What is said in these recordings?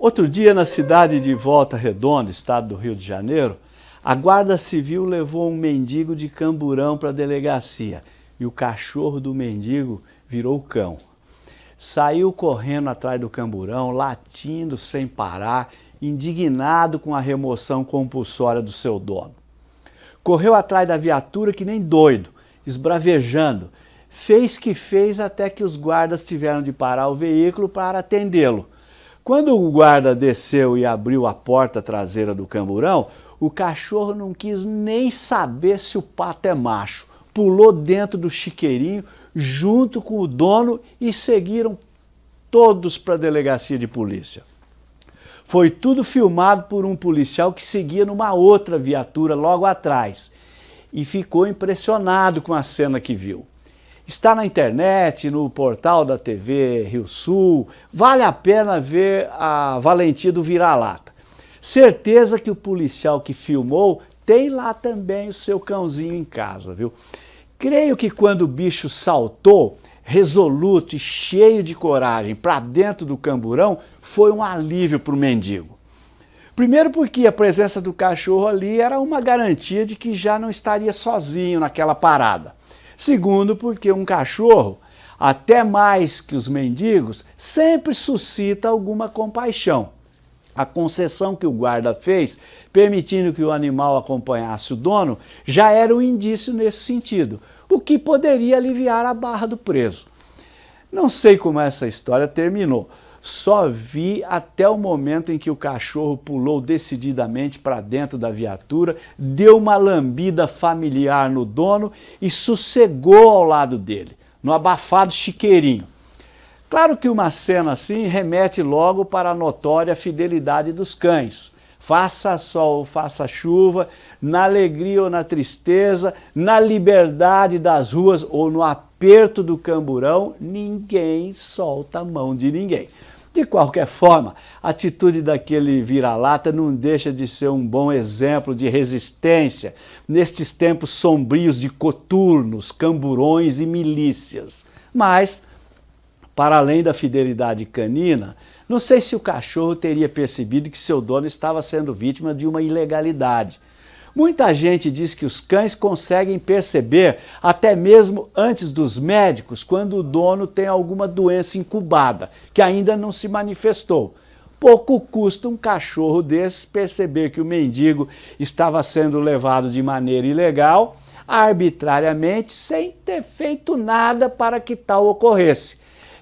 Outro dia, na cidade de Volta Redonda, estado do Rio de Janeiro, a Guarda Civil levou um mendigo de camburão para a delegacia e o cachorro do mendigo virou cão. Saiu correndo atrás do camburão, latindo sem parar, indignado com a remoção compulsória do seu dono. Correu atrás da viatura que nem doido, esbravejando. Fez que fez até que os guardas tiveram de parar o veículo para atendê-lo. Quando o guarda desceu e abriu a porta traseira do camburão, o cachorro não quis nem saber se o pato é macho. Pulou dentro do chiqueirinho junto com o dono e seguiram todos para a delegacia de polícia. Foi tudo filmado por um policial que seguia numa outra viatura logo atrás e ficou impressionado com a cena que viu. Está na internet, no portal da TV Rio Sul, vale a pena ver a valentia do vira-lata. Certeza que o policial que filmou tem lá também o seu cãozinho em casa, viu? Creio que quando o bicho saltou, resoluto e cheio de coragem para dentro do camburão, foi um alívio para o mendigo. Primeiro porque a presença do cachorro ali era uma garantia de que já não estaria sozinho naquela parada. Segundo, porque um cachorro, até mais que os mendigos, sempre suscita alguma compaixão. A concessão que o guarda fez, permitindo que o animal acompanhasse o dono, já era um indício nesse sentido, o que poderia aliviar a barra do preso. Não sei como essa história terminou, só vi até o momento em que o cachorro pulou decididamente para dentro da viatura, deu uma lambida familiar no dono e sossegou ao lado dele, no abafado chiqueirinho. Claro que uma cena assim remete logo para a notória fidelidade dos cães. Faça sol, faça chuva, na alegria ou na tristeza, na liberdade das ruas ou no aperto do camburão, ninguém solta a mão de ninguém. De qualquer forma, a atitude daquele vira-lata não deixa de ser um bom exemplo de resistência nestes tempos sombrios de coturnos, camburões e milícias. Mas, para além da fidelidade canina, não sei se o cachorro teria percebido que seu dono estava sendo vítima de uma ilegalidade Muita gente diz que os cães conseguem perceber, até mesmo antes dos médicos, quando o dono tem alguma doença incubada, que ainda não se manifestou. Pouco custa um cachorro desses perceber que o mendigo estava sendo levado de maneira ilegal, arbitrariamente, sem ter feito nada para que tal ocorresse.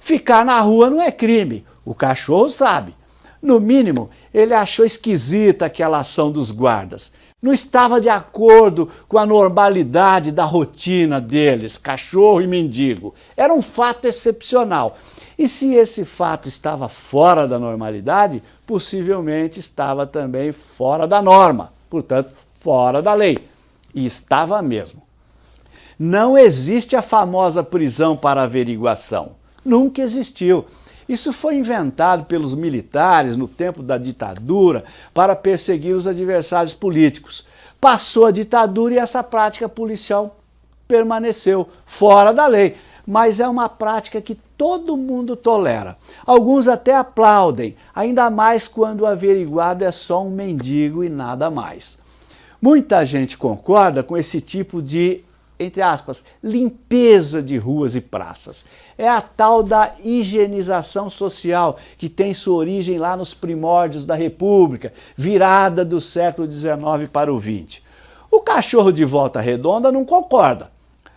Ficar na rua não é crime, o cachorro sabe. No mínimo, ele achou esquisita aquela ação dos guardas não estava de acordo com a normalidade da rotina deles, cachorro e mendigo. Era um fato excepcional. E se esse fato estava fora da normalidade, possivelmente estava também fora da norma, portanto, fora da lei. E estava mesmo. Não existe a famosa prisão para averiguação. Nunca existiu. Isso foi inventado pelos militares no tempo da ditadura para perseguir os adversários políticos. Passou a ditadura e essa prática policial permaneceu fora da lei, mas é uma prática que todo mundo tolera. Alguns até aplaudem, ainda mais quando o averiguado é só um mendigo e nada mais. Muita gente concorda com esse tipo de entre aspas, limpeza de ruas e praças. É a tal da higienização social que tem sua origem lá nos primórdios da República, virada do século XIX para o XX. O cachorro de volta redonda não concorda.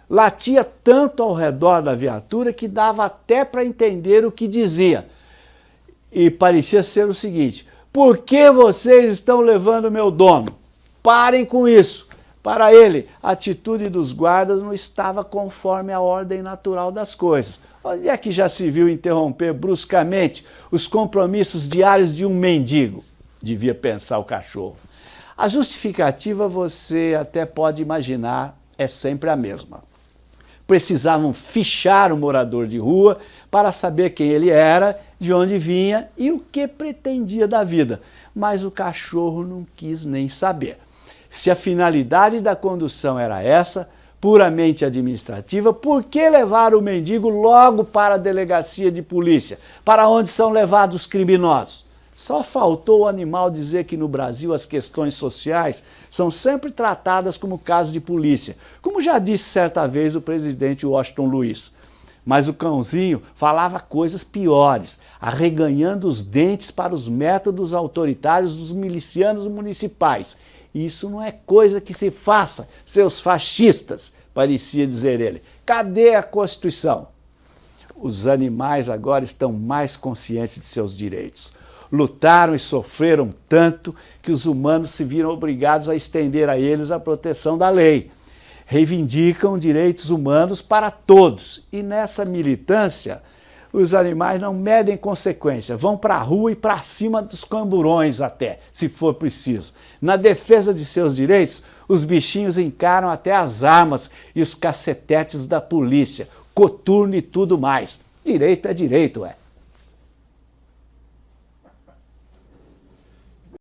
Latia tanto ao redor da viatura que dava até para entender o que dizia. E parecia ser o seguinte, por que vocês estão levando meu dono? Parem com isso. Para ele, a atitude dos guardas não estava conforme a ordem natural das coisas. Onde é que já se viu interromper bruscamente os compromissos diários de um mendigo? Devia pensar o cachorro. A justificativa você até pode imaginar é sempre a mesma. Precisavam fichar o morador de rua para saber quem ele era, de onde vinha e o que pretendia da vida. Mas o cachorro não quis nem saber. Se a finalidade da condução era essa, puramente administrativa, por que levar o mendigo logo para a delegacia de polícia, para onde são levados os criminosos? Só faltou o animal dizer que no Brasil as questões sociais são sempre tratadas como caso de polícia, como já disse certa vez o presidente Washington Luiz. Mas o cãozinho falava coisas piores, arreganhando os dentes para os métodos autoritários dos milicianos municipais. Isso não é coisa que se faça, seus fascistas, parecia dizer ele. Cadê a Constituição? Os animais agora estão mais conscientes de seus direitos. Lutaram e sofreram tanto que os humanos se viram obrigados a estender a eles a proteção da lei reivindicam direitos humanos para todos. E nessa militância, os animais não medem consequência, vão para a rua e para cima dos camburões até, se for preciso. Na defesa de seus direitos, os bichinhos encaram até as armas e os cacetetes da polícia, coturno e tudo mais. Direito é direito, é.